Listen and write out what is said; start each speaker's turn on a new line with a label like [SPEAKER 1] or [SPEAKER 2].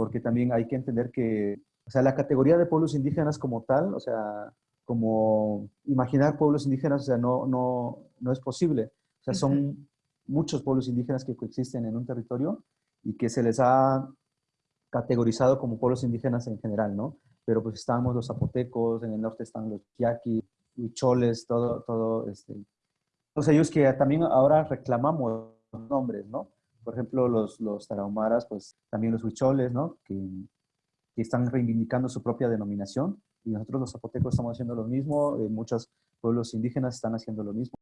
[SPEAKER 1] porque también hay que entender que, o sea, la categoría de pueblos indígenas como tal, o sea, como imaginar pueblos indígenas, o sea, no, no, no es posible. O sea, son muchos pueblos indígenas que coexisten en un territorio y que se les ha categorizado como pueblos indígenas en general, ¿no? Pero pues estamos los zapotecos, en el norte están los yaquis, huicholes, todo, todo, este, todos ellos que también ahora reclamamos nombres, ¿no? Por ejemplo, los, los tarahumaras, pues también los huicholes, ¿no? Que, que, están reivindicando su propia denominación y nosotros los zapotecos estamos haciendo lo mismo, eh, muchos pueblos indígenas están haciendo lo mismo.